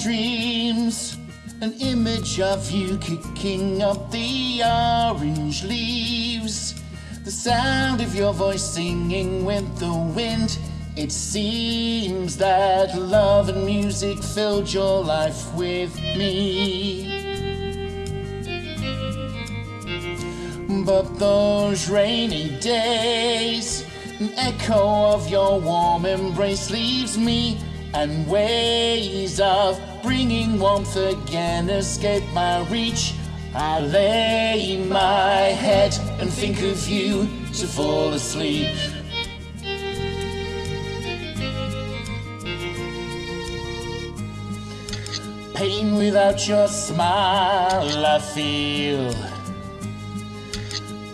dreams. An image of you kicking up the orange leaves. The sound of your voice singing with the wind. It seems that love and music filled your life with me. But those rainy days, an echo of your warm embrace leaves me, and ways of bringing warmth again escape my reach. I lay my head and think of you to fall asleep. Pain without your smile, I feel.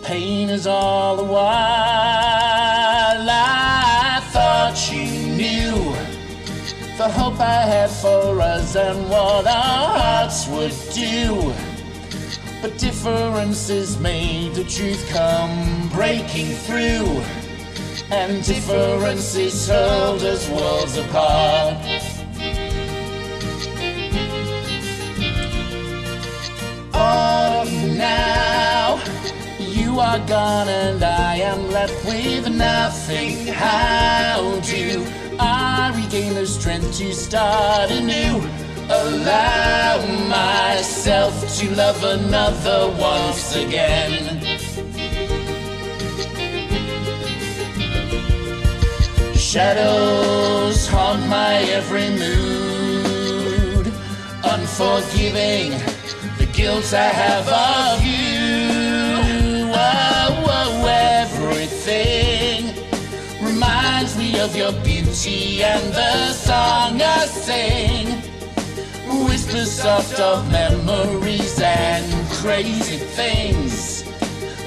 Pain is all the while. The hope I had for us and what our hearts would do. But differences made the truth come breaking through, and differences hurled us worlds apart. Now, you are gone and I am left with nothing. How do I regain the strength to start anew? Allow myself to love another once again. Shadows haunt my every mood, unforgiving the guilt I have of you. Oh, oh, everything of your beauty and the song I sing. Whispers soft of memories and crazy things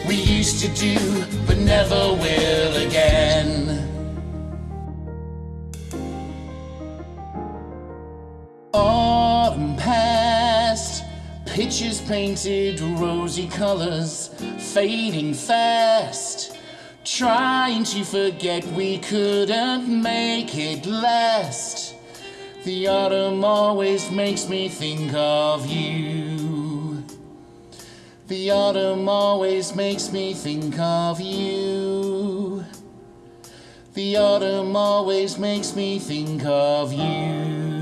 we used to do but never will again. Autumn past, pictures painted rosy colors, fading fast. Trying to forget we couldn't make it last. The autumn always makes me think of you. The autumn always makes me think of you. The autumn always makes me think of you.